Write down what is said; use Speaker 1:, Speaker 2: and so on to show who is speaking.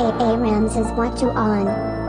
Speaker 1: A A Ramses what you on?